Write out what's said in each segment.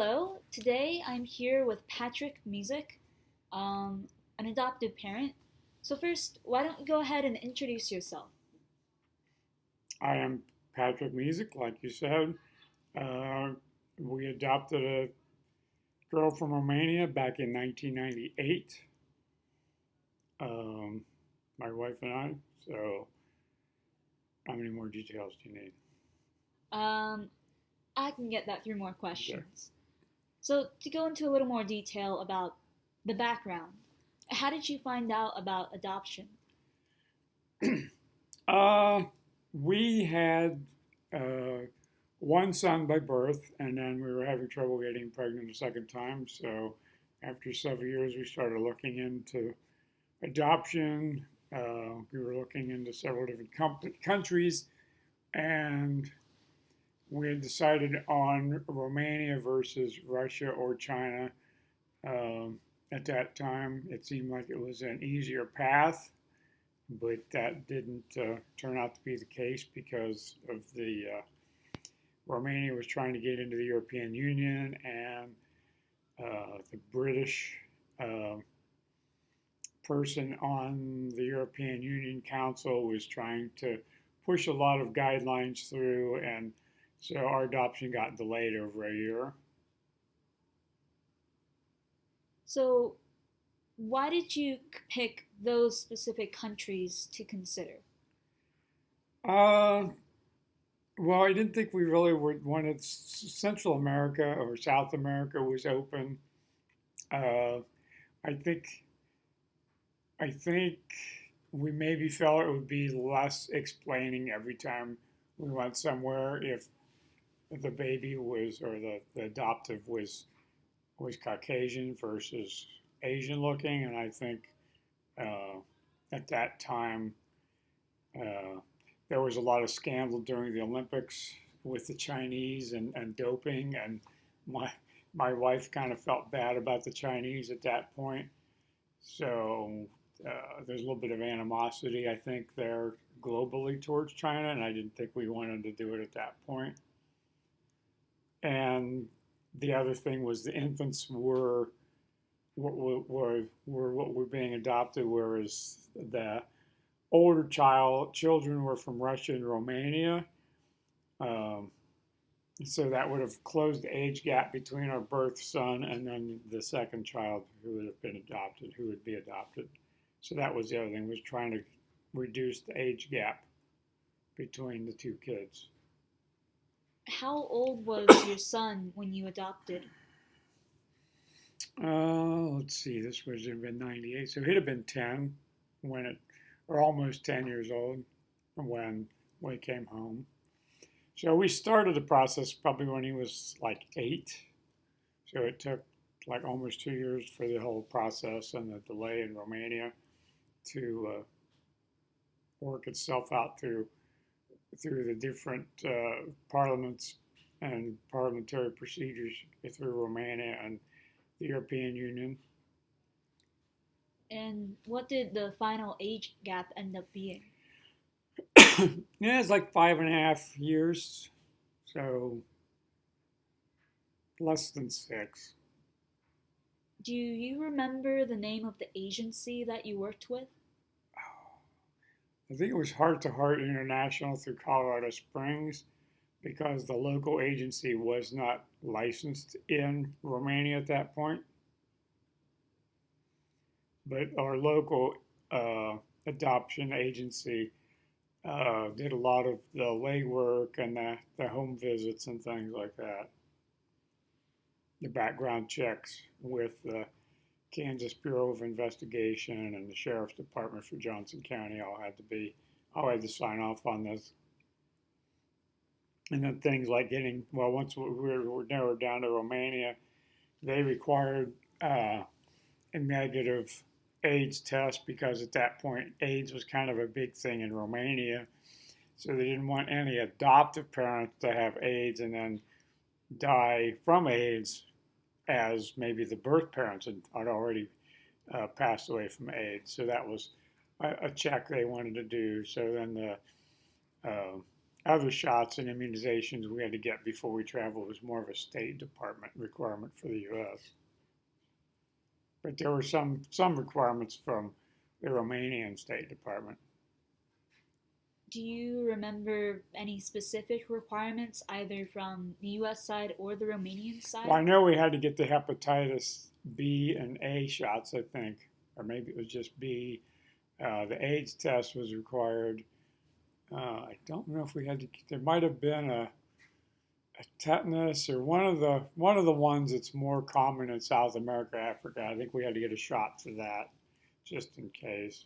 Hello, today I'm here with Patrick Music, um, an adoptive parent. So, first, why don't you go ahead and introduce yourself? I am Patrick Music, like you said. Uh, we adopted a girl from Romania back in 1998. Um, my wife and I. So, how many more details do you need? Um, I can get that through more questions. So, to go into a little more detail about the background, how did you find out about adoption? uh, we had uh, one son by birth, and then we were having trouble getting pregnant a second time. So, after several years, we started looking into adoption. Uh, we were looking into several different countries, and we had decided on Romania versus Russia or China. Um, at that time, it seemed like it was an easier path, but that didn't uh, turn out to be the case because of the uh, Romania was trying to get into the European Union and uh, the British um, person on the European Union Council was trying to push a lot of guidelines through and so our adoption got delayed over a year. So, why did you pick those specific countries to consider? Uh, well, I didn't think we really would wanted Central America or South America was open. Uh, I think, I think we maybe felt it would be less explaining every time we went somewhere if the baby was or the, the adoptive was was Caucasian versus Asian looking, and I think uh, at that time uh, there was a lot of scandal during the Olympics with the Chinese and, and doping, and my my wife kind of felt bad about the Chinese at that point. So uh, there's a little bit of animosity, I think, there globally towards China, and I didn't think we wanted to do it at that point. And the other thing was the infants were were, were, were what were being adopted, whereas the older child children were from Russia and Romania. Um, so that would have closed the age gap between our birth son and then the second child who would have been adopted, who would be adopted. So that was the other thing was trying to reduce the age gap between the two kids how old was your son when you adopted? Uh, let's see, this was in 98, so he'd have been 10 when it, or almost 10 years old when we came home. So we started the process probably when he was like eight. So it took like almost two years for the whole process and the delay in Romania to uh, work itself out through through the different uh, parliaments and parliamentary procedures through Romania and the European Union. And what did the final age gap end up being? yeah, it's like five and a half years, so less than six. Do you remember the name of the agency that you worked with? I think it was Heart to Heart International through Colorado Springs because the local agency was not licensed in Romania at that point. But our local uh, adoption agency uh, did a lot of the legwork and the, the home visits and things like that. The background checks with the Kansas Bureau of Investigation and the Sheriff's Department for Johnson County all had to be, all had to sign off on this. And then things like getting, well, once we were, narrowed down to Romania, they required uh, a negative AIDS test because at that point AIDS was kind of a big thing in Romania. So they didn't want any adoptive parents to have AIDS and then die from AIDS as maybe the birth parents had, had already uh, passed away from AIDS. So that was a, a, check they wanted to do. So then the uh, other shots and immunizations we had to get before we traveled was more of a State Department requirement for the U.S. But there were some some requirements from the Romanian State Department. Do you remember any specific requirements either from the US side or the Romanian side? Well, I know we had to get the hepatitis B and A shots, I think, or maybe it was just B. Uh, the AIDS test was required. Uh, I don't know if we had to. There might have been a, a tetanus or one of the one of the ones that's more common in South America, Africa. I think we had to get a shot for that, just in case.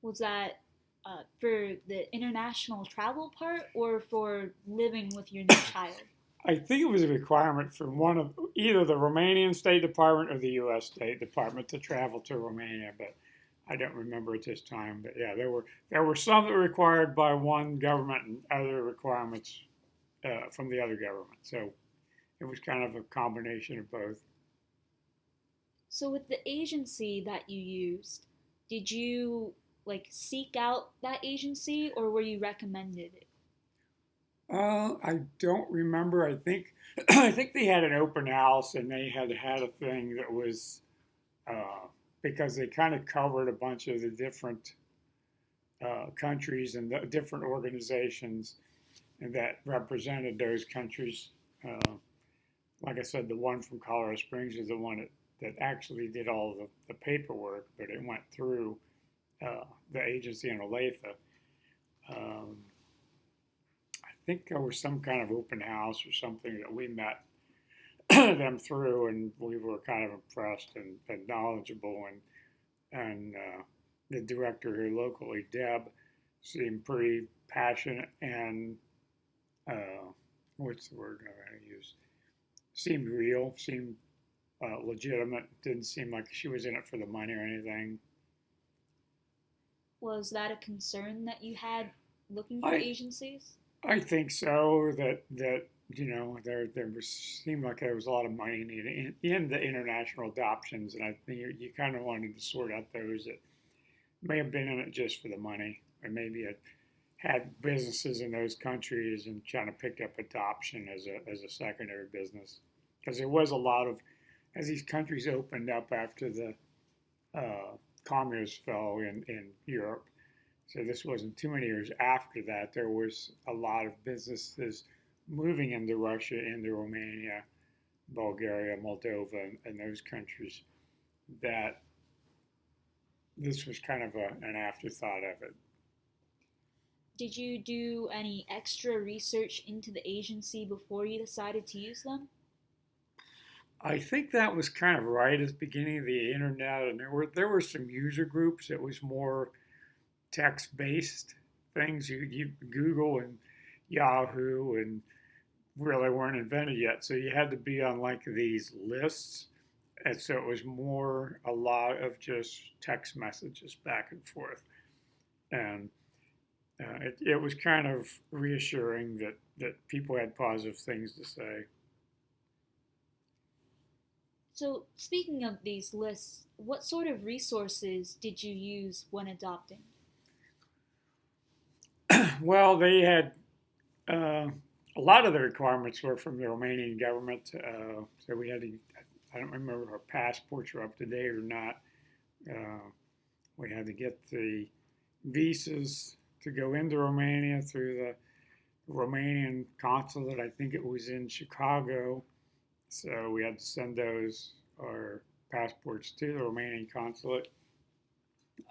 Was that uh, for the international travel part or for living with your new child? I think it was a requirement from one of either the Romanian State Department or the U.S. State Department to travel to Romania, but I don't remember at this time. But yeah, there were there were some that were required by one government and other requirements uh, from the other government. So it was kind of a combination of both. So with the agency that you used, did you like seek out that agency or were you recommended it? Uh, I don't remember. I think I think they had an open house and they had had a thing that was uh, because they kind of covered a bunch of the different uh, countries and the different organizations that represented those countries. Uh, like I said, the one from Colorado Springs is the one that, that actually did all the, the paperwork, but it went through uh, the agency in Olathe. Um, I think there was some kind of open house or something that we met them through, and we were kind of impressed and, and knowledgeable. And and uh, the director here locally, Deb, seemed pretty passionate and uh, what's the word I'm going to use? Seemed real, seemed uh, legitimate. Didn't seem like she was in it for the money or anything. Was that a concern that you had looking for I, agencies? I think so. That that you know there there was seemed like there was a lot of money in, in the international adoptions, and I think you, you kind of wanted to sort out those that may have been in it just for the money, or maybe it had businesses in those countries and kind of picked up adoption as a as a secondary business because there was a lot of as these countries opened up after the uh, communists fell in, in Europe. So this wasn't too many years after that. There was a lot of businesses moving into Russia, into Romania, Bulgaria, Moldova, and, and those countries that this was kind of a, an afterthought of it. Did you do any extra research into the agency before you decided to use them? I think that was kind of right at the beginning of the internet, and there were there were some user groups that was more text based things. You, you Google and Yahoo and really weren't invented yet, so you had to be on like these lists, and so it was more a lot of just text messages back and forth, and uh, it, it was kind of reassuring that that people had positive things to say. So, speaking of these lists, what sort of resources did you use when adopting? well, they had uh, a lot of the requirements were from the Romanian government. Uh, so we had to, I don't remember if our passports were up to date or not. Uh, we had to get the visas to go into Romania through the Romanian consulate. I think it was in Chicago. So we had to send those our passports to the Romanian consulate.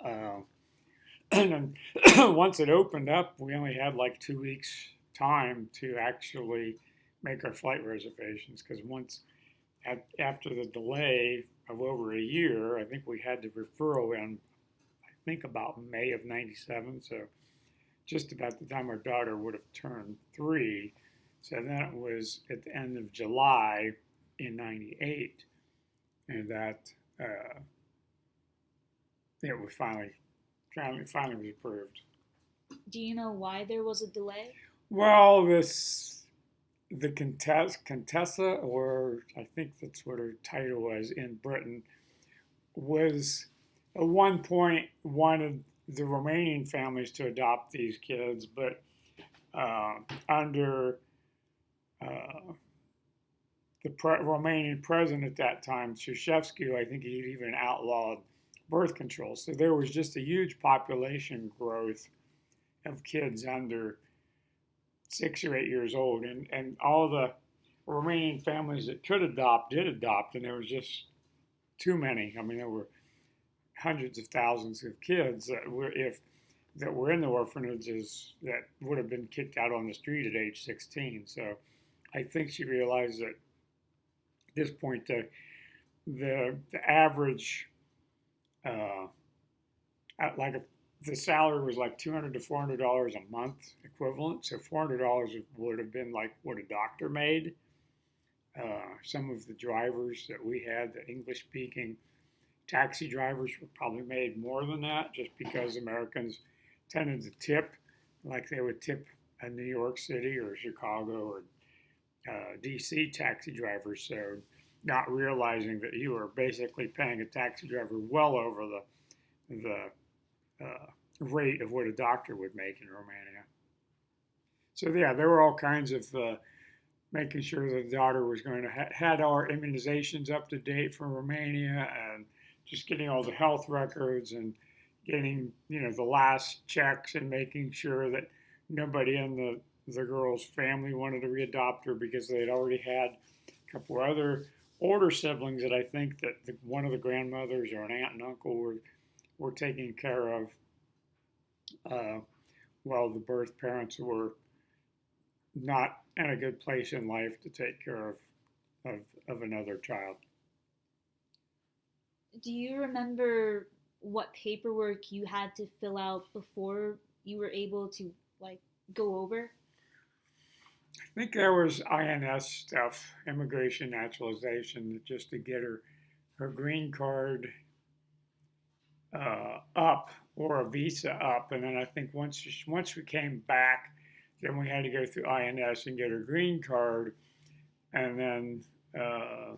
Uh, and then once it opened up, we only had like two weeks time to actually make our flight reservations because once at, after the delay of over a year, I think we had the referral in, I think about May of 97. So just about the time our daughter would have turned three. So that was at the end of July in 98 and that uh, it was finally, finally, finally was approved. Do you know why there was a delay? Well, this, the Contessa, Contessa, or I think that's what her title was in Britain, was at one point wanted the Romanian families to adopt these kids, but uh, under uh, the pre- Romanian president at that time, Ceausescu, I think he even outlawed birth control. So there was just a huge population growth of kids under six or eight years old, and and all the Romanian families that could adopt did adopt, and there was just too many. I mean, there were hundreds of thousands of kids that were if that were in the orphanages that would have been kicked out on the street at age 16. So I think she realized that at this point the the, the average uh, like a, the salary was like 200 to 400 dollars a month equivalent. So 400 dollars would have been like what a doctor made. Uh, some of the drivers that we had, the English speaking taxi drivers, were probably made more than that just because Americans tended to tip like they would tip a New York City or Chicago or uh, DC taxi drivers. So, not realizing that you were basically paying a taxi driver well over the the uh, rate of what a doctor would make in Romania. So yeah, there were all kinds of uh, making sure that the daughter was going to ha- had our immunizations up to date from Romania and just getting all the health records and getting you know the last checks and making sure that nobody in the the girl's family wanted to readopt her because they had already had a couple other older siblings that I think that the, one of the grandmothers or an aunt and uncle were were taking care of uh, while the birth parents were not in a good place in life to take care of, of, of another child. Do you remember what paperwork you had to fill out before you were able to like go over? I think there was INS stuff, immigration naturalization, just to get her her green card uh, up or a visa up, and then I think once once we came back, then we had to go through INS and get her green card, and then uh,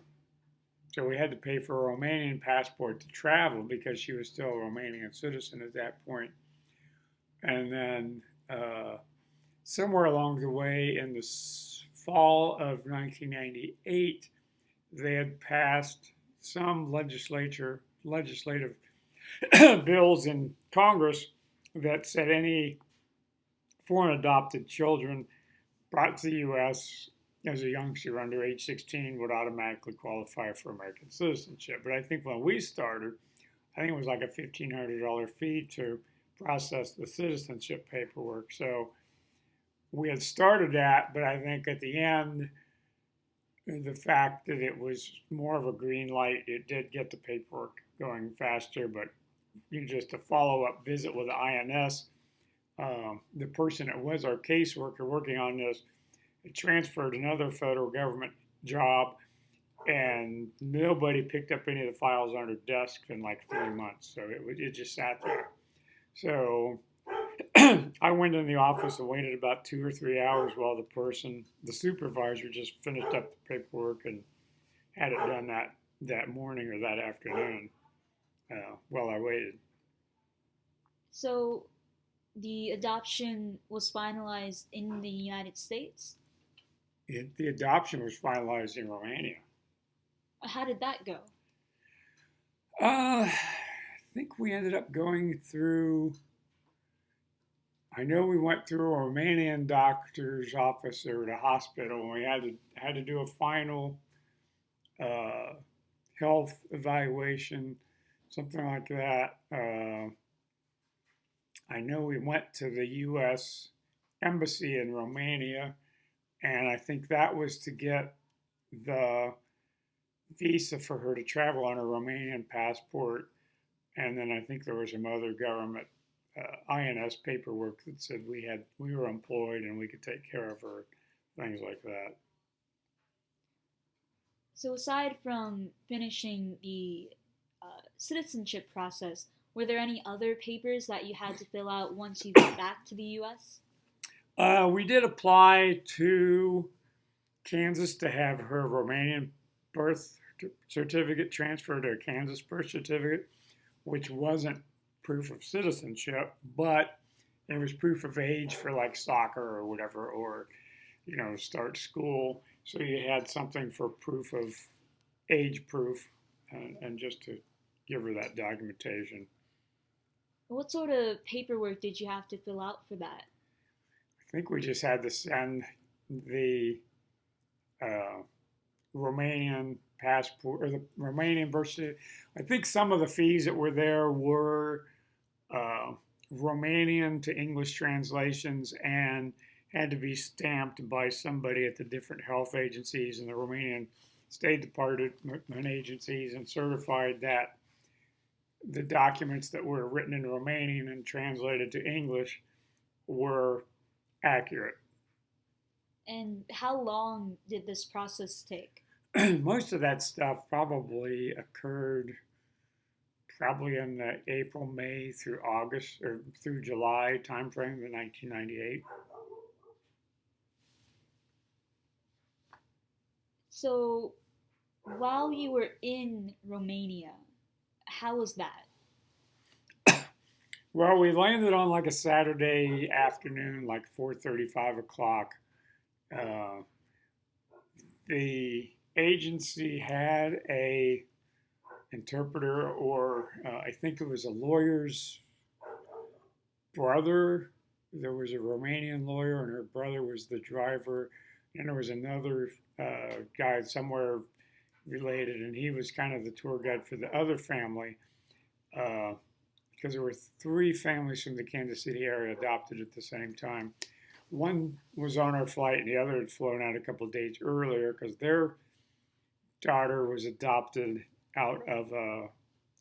so we had to pay for a Romanian passport to travel because she was still a Romanian citizen at that point. point, and then uh, somewhere along the way in the fall of 1998, they had passed some legislature legislative bills in Congress that said any foreign adopted children brought to the U.S. as a youngster under age 16 would automatically qualify for American citizenship. But I think when we started, I think it was like a $1,500 fee to process the citizenship paperwork. So we had started that, but I think at the end, the fact that it was more of a green light, it did get the paperwork going faster, but you just a follow up visit with the INS. Um, the person that was our caseworker working on this transferred another federal government job, and nobody picked up any of the files on her desk in like three months. So it, it just sat there. So I went in the office and waited about two or three hours while the person, the supervisor, just finished up the paperwork and had it done that that morning or that afternoon uh, while I waited. So, the adoption was finalized in the United States. It, the adoption was finalized in Romania. How did that go? Uh, I think we ended up going through. I know we went through a Romanian doctor's office or the hospital, and we had to had to do a final uh, health evaluation something like that. Uh, I know we went to the U.S. Embassy in Romania, and I think that was to get the visa for her to travel on a Romanian passport. And then I think there was some other government uh, INS paperwork that said we had we were employed and we could take care of her, things like that. So aside from finishing the uh, citizenship process, were there any other papers that you had to fill out once you got back to the U.S.? Uh, we did apply to Kansas to have her Romanian birth certificate transferred to a Kansas birth certificate, which wasn't proof of citizenship, but it was proof of age for like soccer or whatever, or you know, start school. So you had something for proof of age proof, and, and just to give her that documentation. What sort of paperwork did you have to fill out for that? I think we just had to send the uh, Romanian passport or the Romanian birth certificate. I think some of the fees that were there were uh, Romanian to English translations and had to be stamped by somebody at the different health agencies and the Romanian State Department agencies and certified that the documents that were written in Romanian and translated to English were accurate. And how long did this process take? Most of that stuff probably occurred probably in the April, May through August or through July timeframe of 1998. So, while you were in Romania, how was that? Well, we landed on like a Saturday afternoon, like 4.35 o'clock. Uh, the agency had a interpreter, or uh, I think it was a lawyer's brother. There was a Romanian lawyer, and her brother was the driver. And there was another uh, guy somewhere related, and he was kind of the tour guide for the other family uh, because there were three families from the Kansas City area adopted at the same time. One was on our flight, and the other had flown out a couple days earlier because their daughter was adopted out of uh,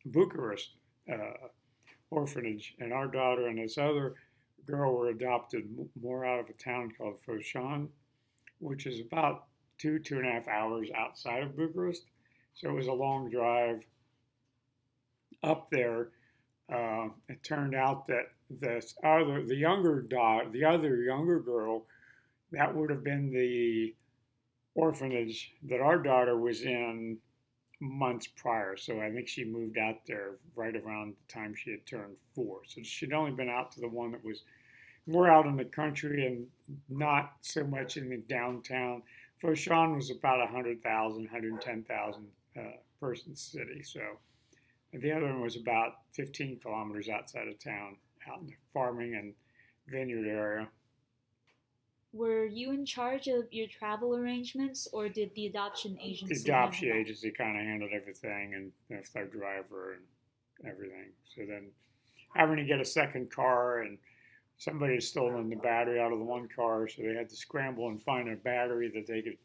Bucharest uh, orphanage, and our daughter and this other girl were adopted more out of a town called Focșani, which is about two, two and a half hours outside of Bucharest. So it was a long drive up there. Uh, it turned out that this other, the younger daughter, the other younger girl, that would have been the orphanage that our daughter was in months prior. So I think she moved out there right around the time she had turned four. So she'd only been out to the one that was more out in the country and not so much in the downtown. Focșani was about 100,000, 110,000 uh, person city. So the other one was about 15 kilometers outside of town, out in the farming and vineyard area. Were you in charge of your travel arrangements, or did the adoption agency? The adoption agency kind of handled everything, and that's their driver and everything. So then, having to get a second car, and somebody had stolen the battery out of the one car, so they had to scramble and find a battery that they could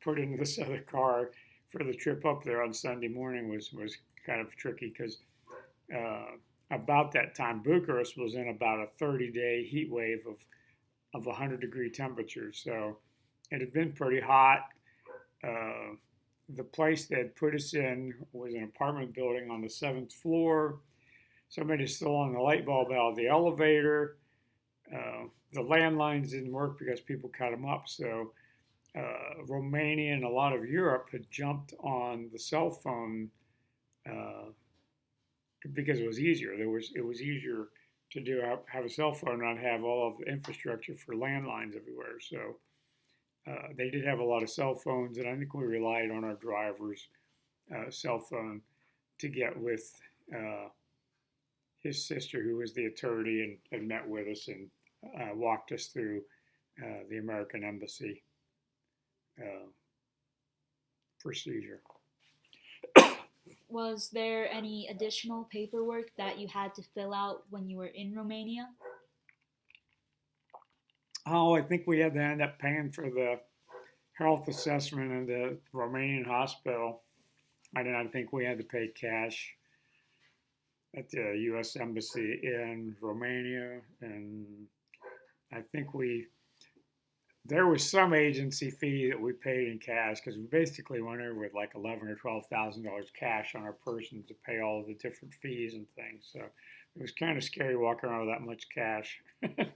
put into this other car for the trip up there on Sunday morning was was kind of tricky because uh, about that time Bucharest was in about a 30 day heat wave of of 100 degree temperatures. So it had been pretty hot. Uh, the place they put us in was an apartment building on the seventh floor. Somebody stolen the light bulb out of the elevator. Uh, the landlines didn't work because people cut them up. So uh, Romania and a lot of Europe had jumped on the cell phone uh, because it was easier. There was it was easier to do have a cell phone, and not have all of the infrastructure for landlines everywhere. So uh, they did have a lot of cell phones, and I think we relied on our driver's uh, cell phone to get with uh, his sister, who was the attorney and, and met with us and uh, walked us through uh, the American Embassy uh, procedure. Was there any additional paperwork that you had to fill out when you were in Romania? Oh, I think we had to end up paying for the health assessment in the Romanian hospital. I don't think we had to pay cash at the U.S. Embassy in Romania, and I think we there was some agency fee that we paid in cash because we basically went over with like eleven or twelve thousand dollars cash on our person to pay all the different fees and things. So it was kind of scary walking around with that much cash.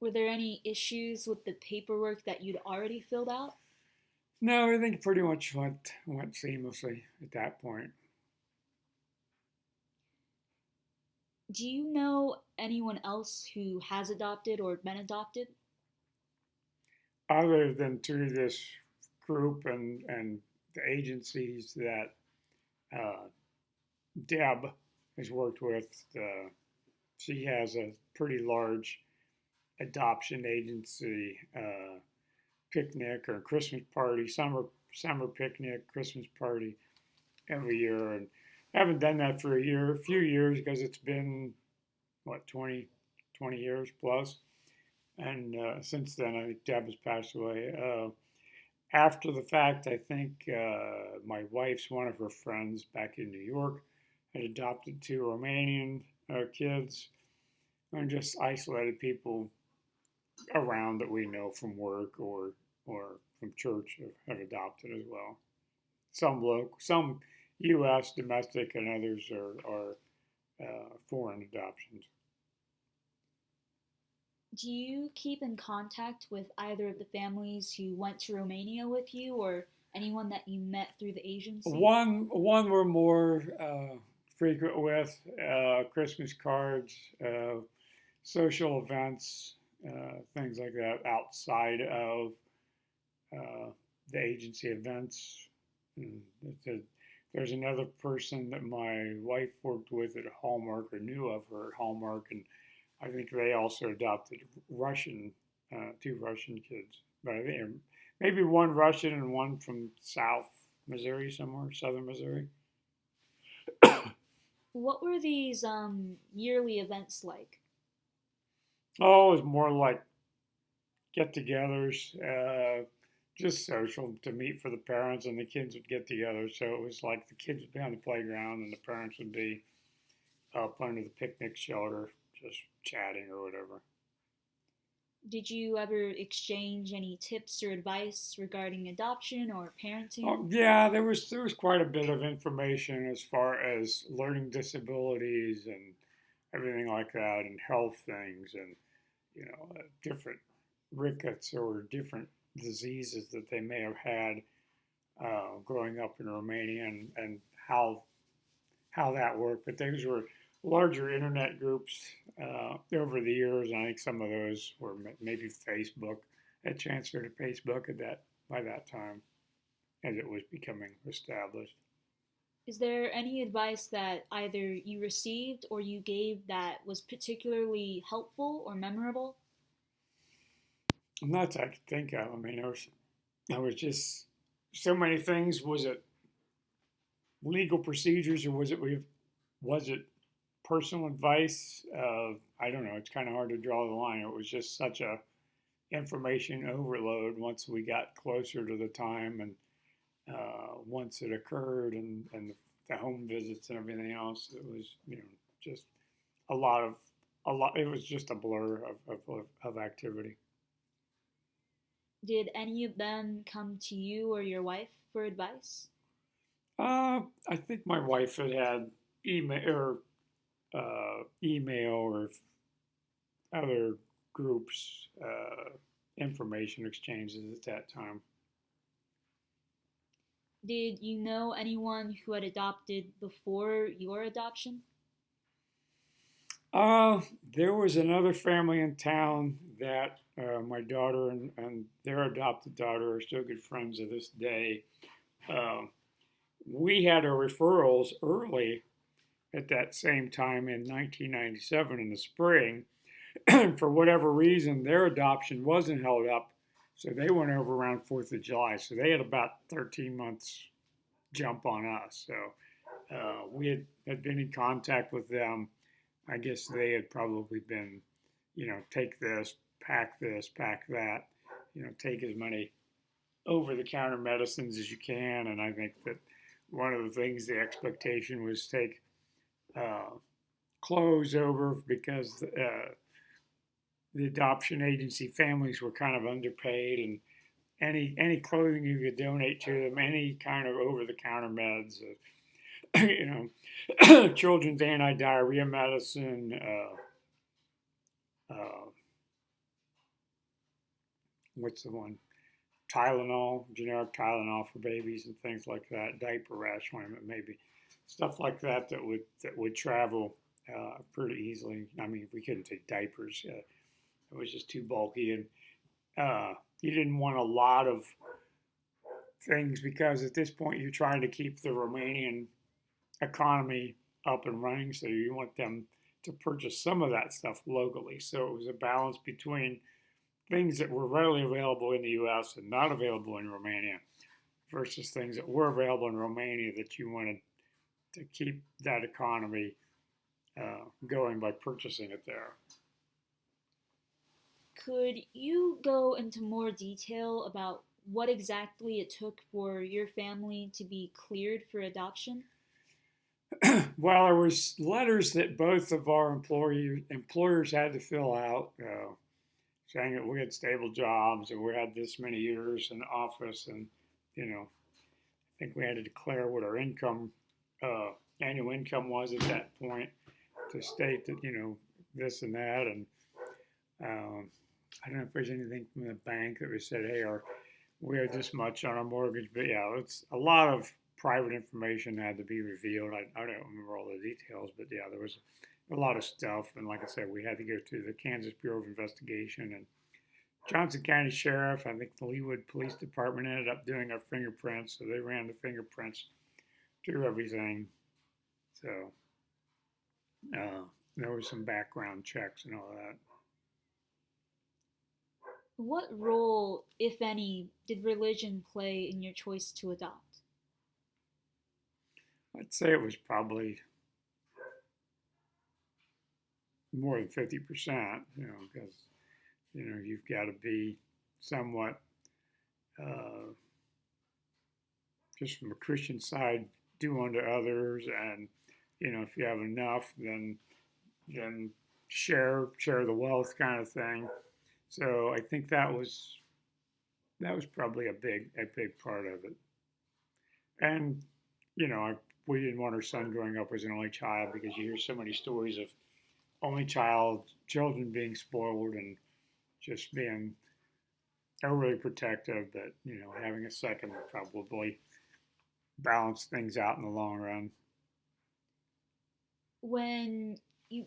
Were there any issues with the paperwork that you'd already filled out? No, I think pretty much went went seamlessly at that point. Do you know anyone else who has adopted or been adopted? Other than through this group and, and the agencies that uh, Deb has worked with, uh, she has a pretty large adoption agency uh, picnic or Christmas party, summer summer picnic, Christmas party every year, and I haven't done that for a year, a few years because it's been what 20, 20 years plus? and uh, since then I think Deb has passed away. Uh, after the fact, I think uh, my wife's one of her friends back in New York had adopted two Romanian uh, kids, and just isolated people around that we know from work or or from church have, have adopted as well. Some local, some U.S. domestic, and others are are uh, foreign adoptions. Do you keep in contact with either of the families who went to Romania with you, or anyone that you met through the agency? One one we're more uh, frequent with uh, Christmas cards, uh, social events, uh, things like that outside of uh, the agency events. There's another person that my wife worked with at Hallmark or knew of her at Hallmark, and I think they also adopted Russian, uh, two Russian kids. But I think maybe one Russian and one from South Missouri, somewhere, Southern Missouri. what were these um, yearly events like? Oh, it was more like get-togethers, uh, just social to meet for the parents, and the kids would get together. So it was like the kids would be on the playground, and the parents would be up under the picnic shelter, just chatting or whatever. Did you ever exchange any tips or advice regarding adoption or parenting? Oh, yeah, there was there was quite a bit of information as far as learning disabilities and everything like that, and health things, and you know, uh, different rickets or different diseases that they may have had uh, growing up in Romania, and, and how how that worked. But those were larger internet groups uh, over the years, I think some of those were maybe Facebook. Had transferred to Facebook at that by that time, as it was becoming established. Is there any advice that either you received or you gave that was particularly helpful or memorable? Not that I could think of. I mean, there was, there was just so many things. Was it legal procedures, or was it was it personal advice? Uh, I don't know. It's kind of hard to draw the line. It was just such a information overload once we got closer to the time and uh, once it occurred and, and the home visits and everything else, it was, you know, just a lot of, a lot, it was just a blur of, of, of activity. Did any of them come to you or your wife for advice? Uh, I think my wife had had email or uh, email or other groups uh, information exchanges at that time. Did you know anyone who had adopted before your adoption? Uh, there was another family in town that uh, my daughter and, and, their adopted daughter are still good friends to this day. Uh, we had our referrals early at that same time in 1997 in the spring. For whatever reason, their adoption wasn't held up so they went over around 4th of July. So they had about 13 months jump on us. So uh, we had, had been in contact with them. I guess they had probably been, you know, take this, pack this, pack that, you know, take as many over the counter medicines as you can. And I think that one of the things the expectation was take uh, clothes over because uh, the adoption agency families were kind of underpaid and any any clothing you could donate to them, any kind of over the counter meds, uh, you know, children's anti diarrhea medicine, uh, uh, what's the one? Tylenol, generic Tylenol for babies and things like that, diaper rash ointment maybe, stuff like that that would that would travel uh, pretty easily. I mean, we couldn't take diapers; uh, it was just too bulky, and uh, you didn't want a lot of things because at this point you're trying to keep the Romanian economy up and running, so you want them to purchase some of that stuff locally. So it was a balance between things that were readily available in the U.S. and not available in Romania versus things that were available in Romania that you wanted to keep that economy uh, going by purchasing it there. Could you go into more detail about what exactly it took for your family to be cleared for adoption? well, there was letters that both of our employee, employers had to fill out, uh, saying that we had stable jobs and we had this many years in office, and you know, I think we had to declare what our income, uh, annual income was at that point, to state that you know this and that, and um, I don't know if there's anything from the bank that we said, hey, our we have this much on our mortgage, but yeah, it's a lot of private information had to be revealed. I, I don't remember all the details, but yeah, there was a lot of stuff. And like I said, we had to go to the Kansas Bureau of Investigation and Johnson County Sheriff. I think the Leawood Police Department ended up doing our fingerprints, so they ran the fingerprints through everything. So uh, there was some background checks and all that. What role, if any, did religion play in your choice to adopt? I'd say it was probably more than 50%, you know, because, you know, you've got to be somewhat, uh, just from a Christian side, do unto others. And, you know, if you have enough, then, then share, share the wealth kind of thing. So I think that was, that was probably a big, a big part of it. And, you know, I we didn't want our son growing up as an only child because you hear so many stories of only child children being spoiled and just being overly protective that you know having a second would probably balance things out in the long run when you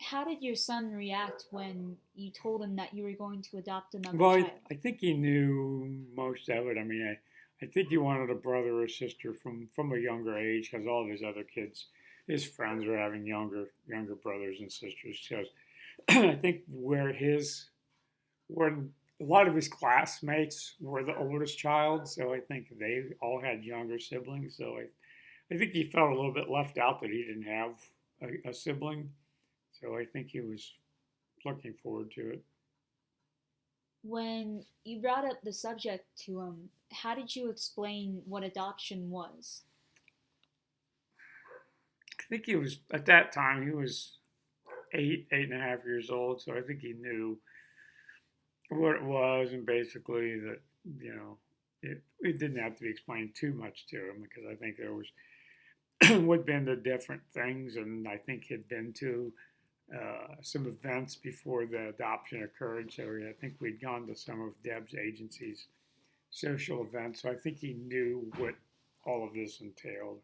how did your son react when you told him that you were going to adopt another well, child? I, I think he knew most of it. I mean, I, I think he wanted a brother or sister from from a younger age because all of his other kids, his friends were having younger younger brothers and sisters. So I think where his when a lot of his classmates were the oldest child, so I think they all had younger siblings. So I, I think he felt a little bit left out that he didn't have a, a sibling. So I think he was looking forward to it. When you brought up the subject to him, how did you explain what adoption was? I think he was at that time he was eight, eight and a half years old, so I think he knew what it was and basically that you know it, it didn't have to be explained too much to him because I think there was would have been the different things and I think he'd been to uh, some events before the adoption occurred. So I think we'd gone to some of Deb's agencies social events. so I think he knew what all of this entailed.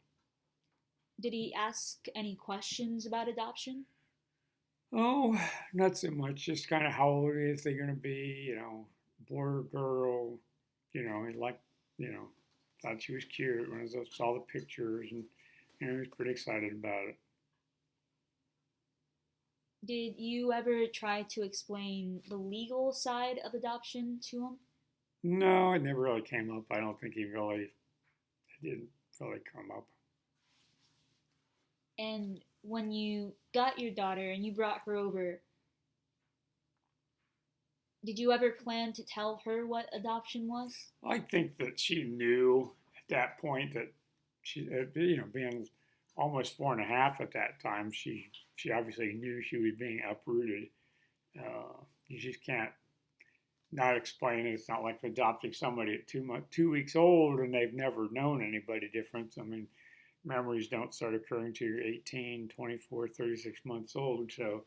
Did he ask any questions about adoption? Oh, not so much. Just kind of how old is they going to be? You know, boy or girl? You know, he liked, you know, thought she was cute when I saw the pictures, and you know, he was pretty excited about it. Did you ever try to explain the legal side of adoption to him? No, it never really came up. I don't think he really, it didn't really come up. And when you got your daughter and you brought her over, did you ever plan to tell her what adoption was? I think that she knew at that point that she, you know, being almost four and a half at that time, she she obviously knew she was being uprooted. Uh, you just can't not explain it. it's not like adopting somebody at two months, two weeks old and they've never known anybody different. I mean, memories don't start occurring till you're 18, 24, 36 months old. So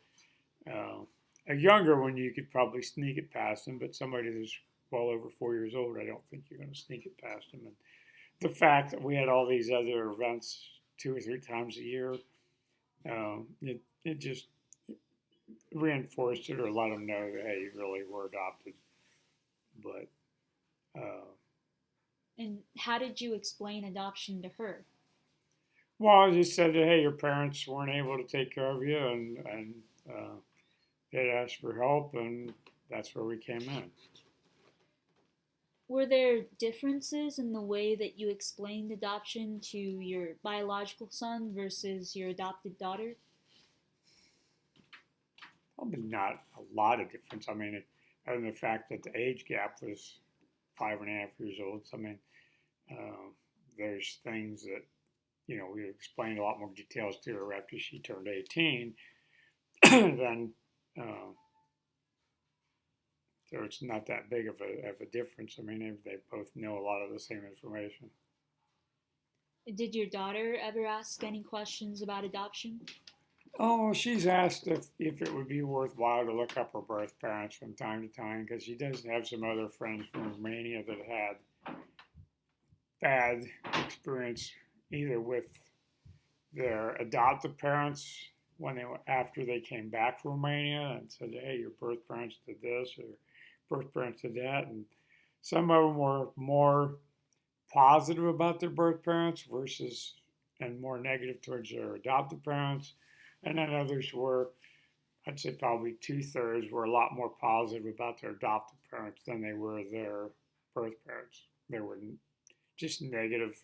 uh, a younger one, you could probably sneak it past them, but somebody that's well over four years old, I don't think you're going to sneak it past them. And the fact that we had all these other events two or three times a year, um, it it just reinforced it or let them know that hey, you really were adopted. But uh, And how did you explain adoption to her? Well, just said that hey, your parents weren't able to take care of you, and and uh, they asked for help, and that's where we came in. Were there differences in the way that you explained adoption to your biological son versus your adopted daughter? Probably not a lot of difference. I mean, it, other than the fact that the age gap was five and a half years old. So, I mean, uh, there's things that, you know, we explained a lot more details to her after she turned 18 than, uh, so it's not that big of a, of a difference. I mean, they they both know a lot of the same information. Did your daughter ever ask any questions about adoption? Oh, she's asked if, if it would be worthwhile to look up her birth parents from time to time because she does have some other friends from Romania that had bad experience either with their adoptive parents when they were after they came back from Romania and said, "Hey, your birth parents did this or birth parents did that," and some of them were more positive about their birth parents versus and more negative towards their adoptive parents and then others were, I'd say probably two thirds were a lot more positive about their adoptive parents than they were their birth parents. They were just negative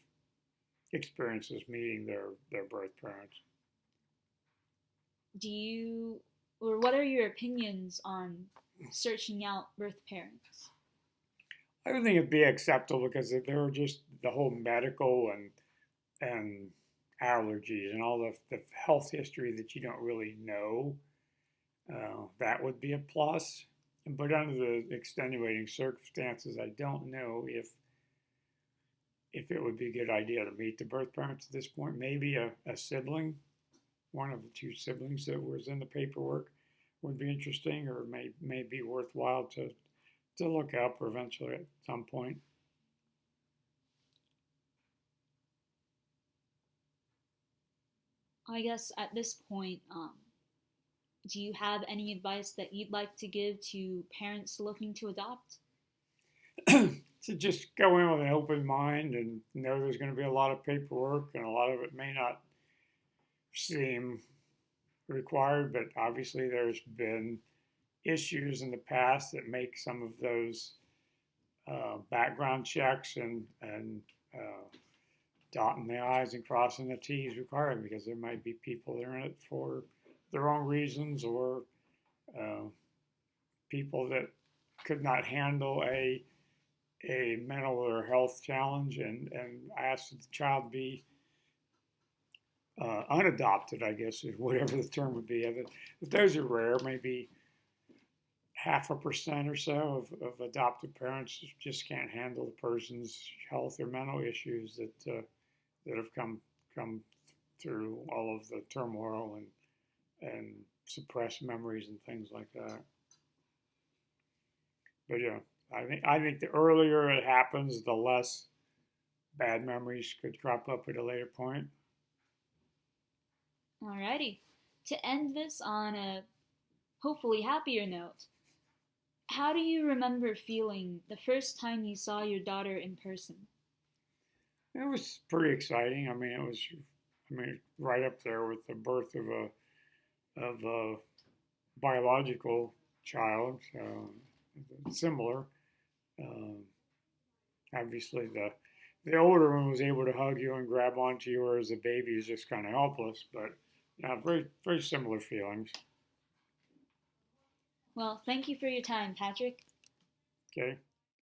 experiences meeting their, their birth parents. Do you, or what are your opinions on searching out birth parents? I don't think it'd be acceptable because there were just the whole medical and and allergies and all the, the health history that you don't really know, uh, that would be a plus. But under the extenuating circumstances, I don't know if if it would be a good idea to meet the birth parents at this point. Maybe a, a sibling, one of the two siblings that was in the paperwork, would be interesting, or may may be worthwhile to to look up eventually at some point. I guess at this point, um, do you have any advice that you'd like to give to parents looking to adopt? to just go in with an open mind and know there's going to be a lot of paperwork and a lot of it may not seem required, but obviously there's been issues in the past that make some of those uh, background checks and and uh, dotting the i's and crossing the t's required because there might be people that are in it for the wrong reasons or uh, people that could not handle a a mental or health challenge and and ask that the child be uh, unadopted, I guess is whatever the term would be. If those are rare, maybe half a percent or so of, of adoptive parents just can't handle the person's health or mental issues that uh, that have come come through all of the turmoil and and suppressed memories and things like that. But yeah, I think I think the earlier it happens, the less bad memories could crop up at a later point. Alrighty. To end this on a hopefully happier note, how do you remember feeling the first time you saw your daughter in person? It was pretty exciting. I mean, it was, I mean, right up there with the birth of a of a biological child. So similar. Um, obviously, the the older one was able to hug you and grab onto you, whereas the baby is just kind of helpless. But yeah, very very similar feelings. Well, thank you for your time, Patrick. Okay.